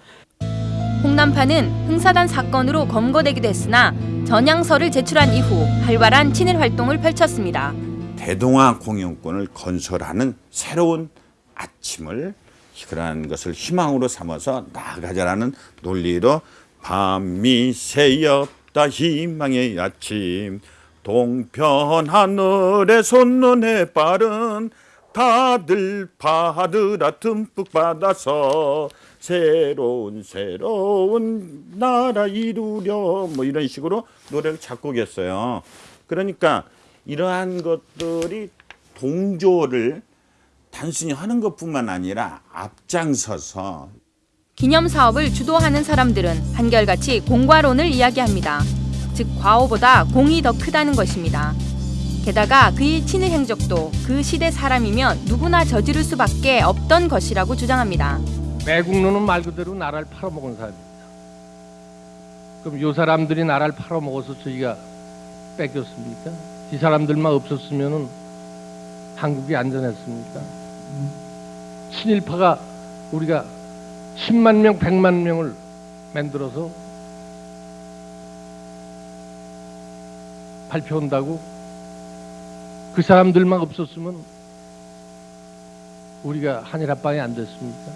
S22: 홍남파는 흥사단 사건으로 검거되기도 했으나 전향서를 제출한 이후 활발한 친일 활동을 펼쳤습니다.
S36: 대동아 공영권을 건설하는 새로운 아침을 그러한 것을 희망으로 삼아서 나아가자라는 논리로 밤이 새였 다 희망의 아침 동편 하늘에 솟는 해발은 다들 받으라 듬뿍 받아서 새로운 새로운 나라 이루려 뭐 이런 식으로 노래를 작곡했어요. 그러니까 이러한 것들이 동조를 단순히 하는 것뿐만 아니라 앞장서서
S22: 기념 사업을 주도하는 사람들은 한결같이 공과론을 이야기합니다. 즉 과오보다 공이 더 크다는 것입니다. 게다가 그의 친일 행적도 그 시대 사람이면 누구나 저지를 수밖에 없던 것이라고 주장합니다.
S37: 매국노는 말 그대로 나라를 팔아먹은 사람입니다. 그럼 요 사람들이 나라를 팔아먹어서 저희가 뺏겼습니까? 이 사람들만 없었으면 한국이 안전했습니까? 친일파가 우리가 10만 명, 100만 명을 만들어서 발표한다고 그 사람들만 없었으면 우리가 한일 합방이 안 됐습니까?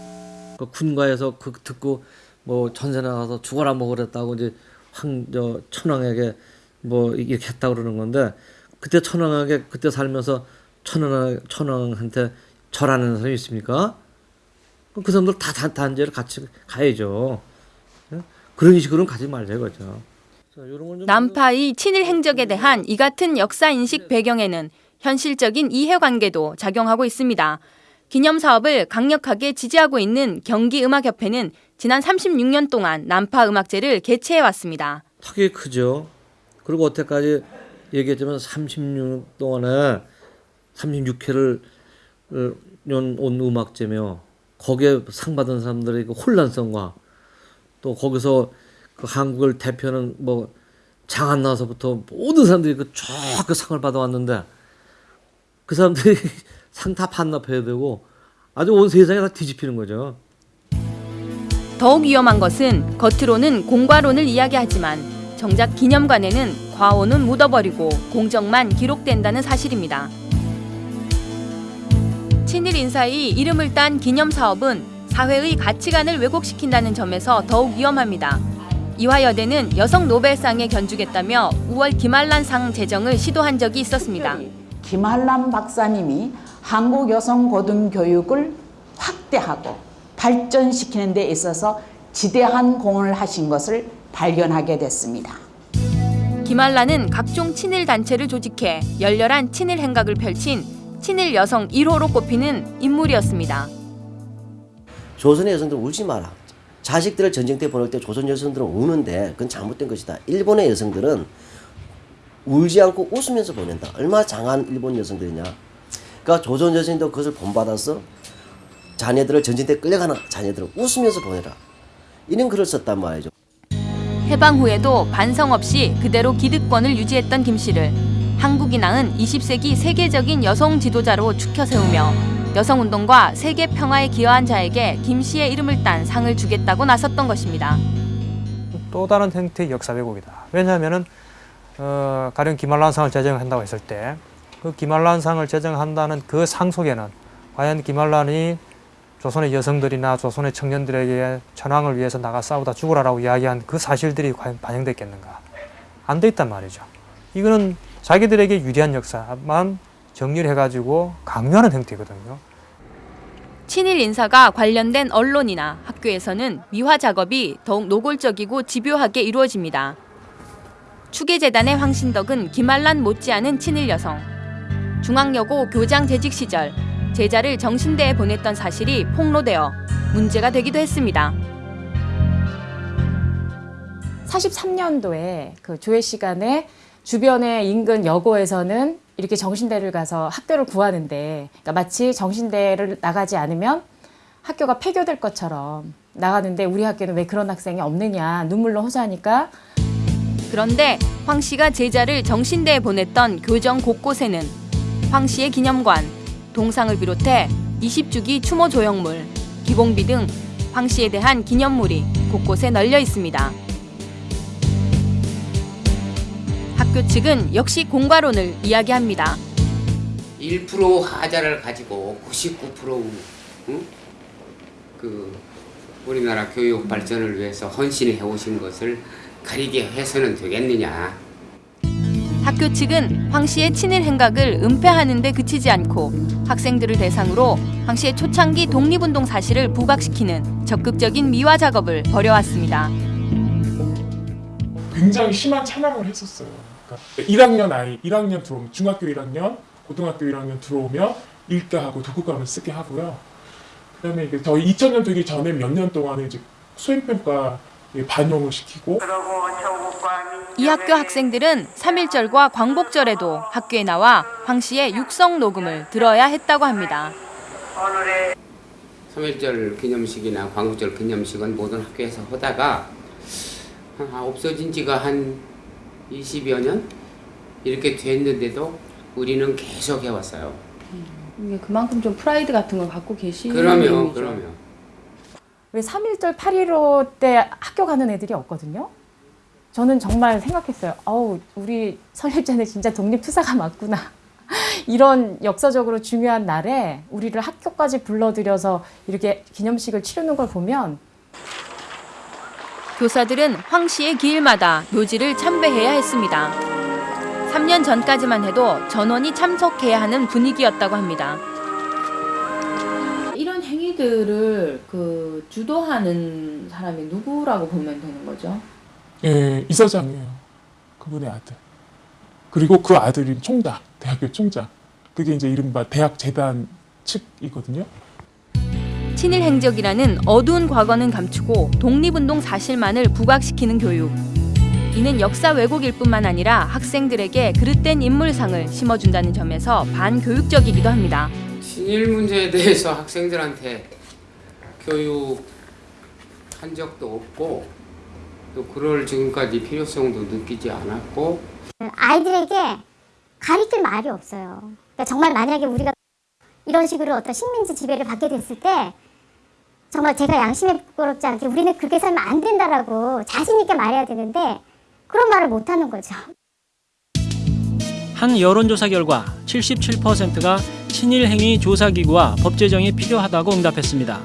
S38: 그 군가에서 그 듣고 뭐 전세 나가서 죽어라 먹으랬다고 이제 황 저 천황에게 뭐 이렇게 했다 그러는 건데 그때 천황에게 그때 살면서 천황 천황한테 절하는 사람이 있습니까? 그 사람들 다 단, 단죄를 같이 가야죠. 그런 식으로는 가지 말자 이거죠.
S22: 남파의 친일 행적에 대한 이 같은 역사 인식 배경에는 현실적인 이해관계도 작용하고 있습니다. 기념 사업을 강력하게 지지하고 있는 경기음악협회는 지난 36년 동안 남파 음악제를 개최해 왔습니다.
S38: 타격이 크죠. 그리고 어태까지 얘기했지만 36년 동안에 36회를 온 음악제며 거기에 상 받은 사람들의 그 혼란성과 또 거기서 그 한국을 대표하는 뭐 장안 나서부터 모든 사람들이 그쫙그 상을 받아왔는데 그 사람들이 상 다 반납해야 되고 아주 온 세상이 다 뒤집히는 거죠.
S22: 더욱 위험한 것은 겉으로는 공과론을 이야기하지만 정작 기념관에는 과오는 묻어버리고 공정만 기록된다는 사실입니다. 친일 인사의 이름을 딴 기념 사업은 사회의 가치관을 왜곡시킨다는 점에서 더욱 위험합니다. 이화여대는 여성 노벨상에 견주겠다며 5월 김한란 상 제정을 시도한 적이 있었습니다.
S39: 김한란 박사님이
S40: 한국 여성 고등교육을 확대하고 발전시키는 데 있어서 지대한 공헌을 하신 것을 발견하게 됐습니다.
S22: 김한란은 각종 친일 단체를 조직해 열렬한 친일 행각을 펼친 친일 여성 1호로 꼽히는 인물이었습니다.
S33: 조선의 여성들 울지 마라. 자식들을 전쟁터에 보낼 때 조선 여성들은 우는데 그건 잘못된 것이다. 일본의 여성들은 울지 않고 웃으면서 보낸다. 얼마나 장한 일본 여성들이냐. 그러니까 조선 여성도 그것을 본받아서 자녀들을 전쟁터에 끌려가는 자녀들을 웃으면서 보내라. 이런 글을 썼단 말이죠.
S22: 해방 후에도 반성 없이 그대로 기득권을 유지했던 김 씨를 한국이 낳은 20세기 세계적인 여성 지도자로 축혀 세우며 여성운동과 세계 평화에 기여한 자에게 김 씨의 이름을 딴 상을 주겠다고 나섰던 것입니다.
S15: 또 다른 형태의 역사 왜곡이다. 왜냐하면은 어, 가령 김한란상을 제정한다고 했을 때 그 김한란상을 제정한다는 그 상 속에는 과연 김한란이 조선의 여성들이나 조선의 청년들에게 천황을 위해서 나가 싸우다 죽으라라고 이야기한 그 사실들이 과연 반영됐겠는가? 안 돼 있단 말이죠. 이거는 자기들에게 유리한 역사만 정리를 해가지고 강요하는 형태거든요.
S22: 친일 인사가 관련된 언론이나 학교에서는 미화 작업이 더욱 노골적이고 집요하게 이루어집니다. 추계재단의 황신덕은 김한란 못지않은 친일 여성. 중앙여고 교장 재직 시절 제자를 정신대에 보냈던 사실이 폭로되어 문제가 되기도 했습니다.
S41: 43년도에 그 조회 시간에 주변의 인근 여고에서는 이렇게 정신대를 가서 학교를 구하는데 그러니까 마치 정신대를 나가지 않으면 학교가 폐교될 것처럼 나가는데 우리 학교는 왜 그런 학생이 없느냐 눈물로 호소하니까
S22: 그런데 황 씨가 제자를 정신대에 보냈던 교정 곳곳에는 황 씨의 기념관, 동상을 비롯해 20주기 추모 조형물, 기봉비 등 황 씨에 대한 기념물이 곳곳에 널려 있습니다. 학교 측은 역시 공과론을 이야기합니다.
S42: 1% 하자를 가지고 99% 응? 그 우리나라 교육 발전을 위해서 헌신해 오신 것을 가리게 해서는 되겠느냐.
S22: 학교 측은 황 씨의 친일 행각을 은폐하는 데 그치지 않고 학생들을 대상으로 황 씨의 초창기 독립운동 사실을 부각시키는 적극적인 미화 작업을 벌여왔습니다.
S43: 굉장히 심한 찬양을 했었어요. 그러니까 1학년 아이, 1학년 들어오면 중학교 1학년, 고등학교 1학년 들어오면 일가하고 독후감을 쓰게 하고요. 그 다음에 이게 저희 2000년 되기 전에 몇 년 동안은 이제 수행평가 반영을 시키고
S22: 이 학교 학생들은 3.1절과 광복절에도 학교에 나와 황 씨의 육성 녹음을 들어야 했다고 합니다.
S42: 3.1절 기념식이나 광복절 기념식은 모든 학교에서 하다가 아, 없어진 지가 한 20여 년 이렇게 됐는데도 우리는 계속 해왔어요.
S41: 이게 그만큼 좀 프라이드 같은 걸 갖고 계시는
S42: 그러면
S41: 의미죠.
S42: 그러면
S41: 왜 3.1절 8.15 때 학교 가는 애들이 없거든요. 저는 정말 생각했어요. 어우, 우리 설립자는 진짜 독립투사가 맞구나. 이런 역사적으로 중요한 날에 우리를 학교까지 불러들여서 이렇게 기념식을 치르는 걸 보면
S22: 교사들은 황 씨의 기일마다 묘지를 참배해야 했습니다. 3년 전까지만 해도 전원이 참석해야 하는 분위기였다고 합니다.
S41: 이런 행위들을 그 주도하는 사람이 누구라고 보면 되는 거죠?
S43: 예, 이사장이에요. 그분의 아들. 그리고 그 아들이 총장, 대학교 총장. 그게 이제 이른바 대학 재단 측이거든요.
S22: 친일 행적이라는 어두운 과거는 감추고 독립운동 사실만을 부각시키는 교육. 이는 역사 왜곡일 뿐만 아니라 학생들에게 그릇된 인물상을 심어준다는 점에서 반교육적이기도 합니다.
S42: 친일 문제에 대해서 학생들한테 교육한 적도 없고 또 그럴 지금까지 필요성도 느끼지 않았고
S44: 아이들에게 가르칠 말이 없어요. 그러니까 정말 만약에 우리가 이런 식으로 어떤 식민지 지배를 받게 됐을 때 정말 제가 양심에 부끄럽지 않게 우리는 그렇게 살면 안 된다라고 자신 있게 말해야 되는데 그런 말을 못 하는 거죠.
S2: 한 여론조사 결과 77%가 친일 행위 조사기구와 법 제정이 필요하다고 응답했습니다.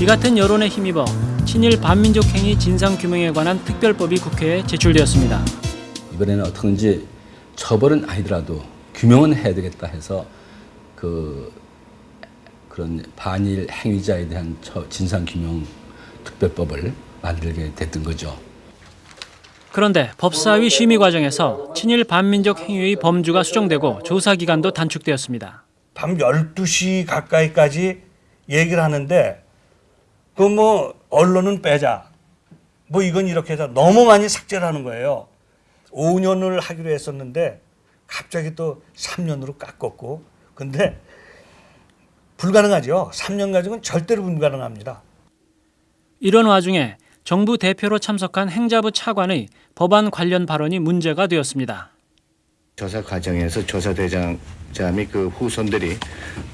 S2: 이 같은 여론에 힘입어 친일 반민족 행위 진상 규명에 관한 특별법이 국회에 제출되었습니다.
S31: 이번에는 어떻게든지 처벌은 아니더라도 규명은 해야 되겠다 해서 그 그런 반일 행위자에 대한 진상규명 특별법을 만들게 됐던 거죠.
S2: 그런데 법사위 심의 과정에서 친일 반민족 행위의 범주가 수정되고 조사 기간도 단축되었습니다.
S8: 밤 12시 가까이까지 얘기를 하는데 그 뭐 언론은 빼자. 뭐 이건 이렇게 해서 너무 많이 삭제를 하는 거예요. 5년을 하기로 했었는데 갑자기 또 3년으로 깎았고 근데 불가능하죠. 3년 가지고는 절대로 불가능합니다.
S2: 이런 와중에 정부 대표로 참석한 행자부 차관의 법안 관련 발언이 문제가 되었습니다.
S45: 조사 과정에서 조사대장자 및그 후손들이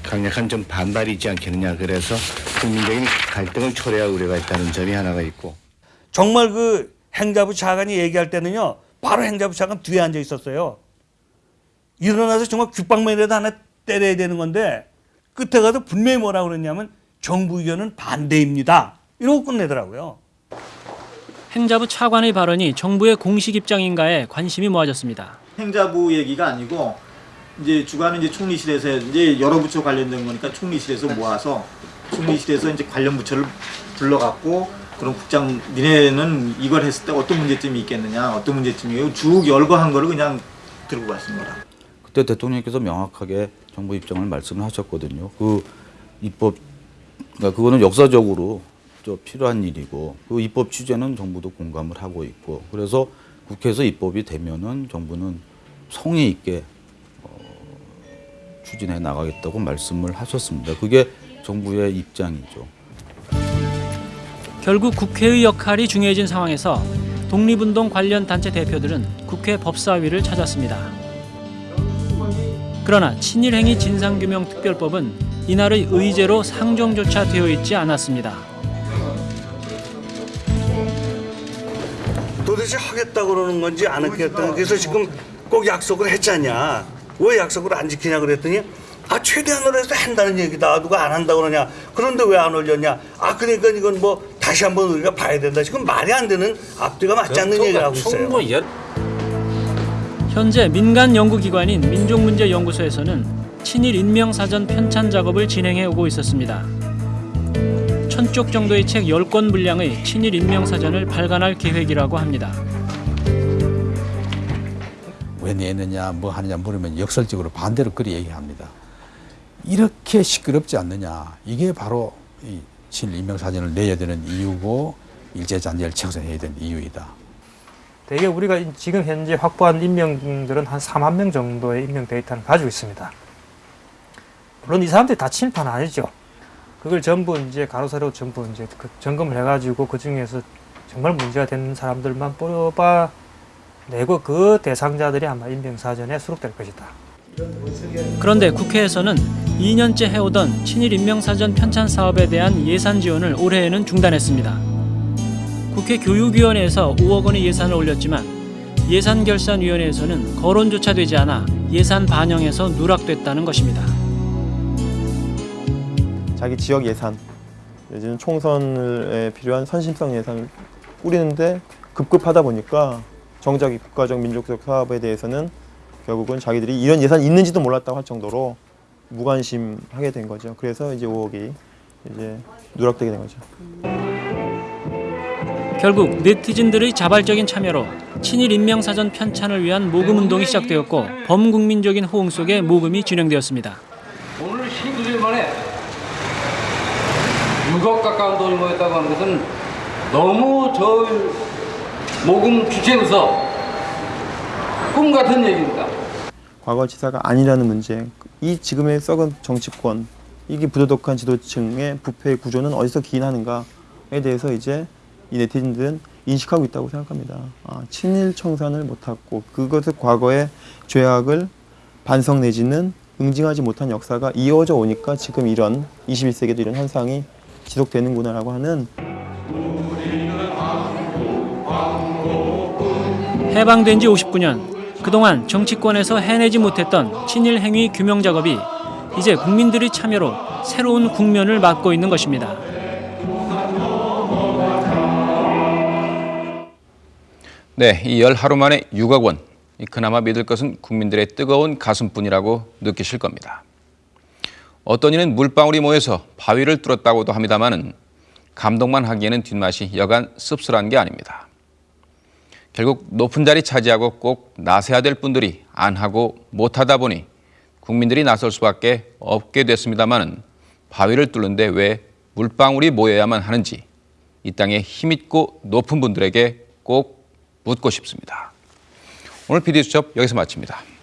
S45: 강력한 좀 반발이 있지 않겠느냐 그래서 국민적인 갈등을 초래할 우려가 있다는 점이 하나가 있고
S8: 정말 그 행자부 차관이 얘기할 때는요 바로 행자부 차관 뒤에 앉아 있었어요. 일어나서 정말 귓방망이라도 하나 때려야 되는 건데 끝에 가서 분명히 뭐라고 그랬냐면 정부 의견은 반대입니다. 이러고 끝내더라고요.
S2: 행자부 차관의 발언이 정부의 공식 입장인가에 관심이 모아졌습니다.
S46: 행자부 얘기가 아니고 이제 주관은 이제 총리실에서 이제 여러 부처 관련된 거니까 총리실에서 모아서 총리실에서 이제 관련 부처를 불러갖고 그럼 국장 니네는 이걸 했을 때 어떤 문제점이 있겠느냐 어떤 문제점이에요 쭉 열거한 거를 그냥 들고 거라.
S47: 그때 대통령께서 명확하게 정부 입장을 말씀을 하셨거든요. 그 입법 그러니까 그거는 역사적으로 저 필요한 일이고 그 입법 취재는 정부도 공감을 하고 있고 그래서 국회에서 입법이 되면은 정부는 성의 있게 어, 추진해 나가겠다고 말씀을 하셨습니다. 그게 정부의 입장이죠.
S2: 결국 국회의 역할이 중요해진 상황에서 독립운동 관련 단체 대표들은 국회 법사위를 찾았습니다. 그러나 친일행위 진상규명 특별법은 이날의 의제로 상정조차 되어 있지 않았습니다.
S8: 도대체 하겠다 그러는 건지 안 하겠다. 그래서 지금 꼭 약속을 했잖냐. 왜 약속을 안 지키냐 그랬더니 아 최대한으로 해서 한다는 얘기다. 누가 안 한다 그러냐. 그런데 왜 안 올렸냐. 아 그러니까 이건 뭐 다시 한번 우리가 봐야 된다. 지금 말이 안 되는 앞뒤가 맞지 않는 얘기를 하고 있어요.
S2: 현재 민간 연구기관인 민족문제연구소에서는 친일 인명사전 편찬 작업을 진행해 오고 있었습니다. 천쪽 정도의 책 10권 분량의 친일 인명사전을 발간할 계획이라고 합니다.
S48: 왜 내느냐 뭐 하느냐 물으면 역설적으로 반대로 그리 얘기합니다. 이렇게 시끄럽지 않느냐 이게 바로 이 친일 인명사전을 내야 되는 이유고 일제잔재를 청산해야 되는 이유이다.
S15: 대개 우리가 지금 현재 확보한 인명들은 한 4만 명 정도의 인명 데이터를 가지고 있습니다. 물론 이 사람들이 다 친일파는 아니죠. 그걸 전부 이제 가로세로 전부 이제 그 점검을 해가지고 그 중에서 정말 문제가 되는 사람들만 뽑아 내고 그 대상자들이 아마 인명사전에 수록될 것이다.
S2: 그런데 국회에서는 2년째 해오던 친일 인명사전 편찬 사업에 대한 예산 지원을 올해에는 중단했습니다. 국회 교육위원회에서 5억 원의 예산을 올렸지만 예산결산위원회에서는 거론조차 되지 않아 예산 반영에서 누락됐다는 것입니다.
S39: 자기 지역 예산, 요즘 총선에 필요한 선심성 예산을 뿌리는데 급급하다 보니까 정작 이 국가적 민족적 사업에 대해서는 결국은 자기들이 이런 예산이 있는지도 몰랐다고 할 정도로 무관심하게 된 거죠. 그래서 이제 5억이 이제 누락되게 된 거죠.
S2: 결국 네티즌들의 자발적인 참여로 친일 인명사전 편찬을 위한 모금 운동이 시작되었고 범국민적인 호응 속에 모금이 진행되었습니다.
S49: 오늘 19일 만에 6억 가까운 돈이 모였다고 하는 것은 너무 저 모금 주체로서 꿈 같은 얘기입니다.
S39: 과거 지사가 아니라는 문제, 이 지금의 썩은 정치권, 이게 부도덕한 지도층의 부패 구조는 어디서 기인하는가에 대해서 이제 이 네티즌들은 인식하고 있다고 생각합니다. 아, 친일 청산을 못했고 그것을 과거의 죄악을 반성 내지는 응징하지 못한 역사가 이어져 오니까 지금 이런 21세기도 이런 현상이 지속되는구나라고 하는
S2: 해방된 지 59년 그동안 정치권에서 해내지 못했던 친일 행위 규명 작업이 이제 국민들의 참여로 새로운 국면을 맞고 있는 것입니다.
S1: 네, 이 열 하루 만에 6억 원. 그나마 믿을 것은 국민들의 뜨거운 가슴뿐이라고 느끼실 겁니다. 어떤 이는 물방울이 모여서 바위를 뚫었다고도 합니다마는 감동만 하기에는 뒷맛이 여간 씁쓸한 게 아닙니다. 결국 높은 자리 차지하고 꼭 나서야 될 분들이 안 하고 못 하다 보니 국민들이 나설 수밖에 없게 됐습니다마는 바위를 뚫는데 왜 물방울이 모여야만 하는지 이 땅에 힘있고 높은 분들에게 꼭 묻고 싶습니다. 오늘 PD수첩 여기서 마칩니다.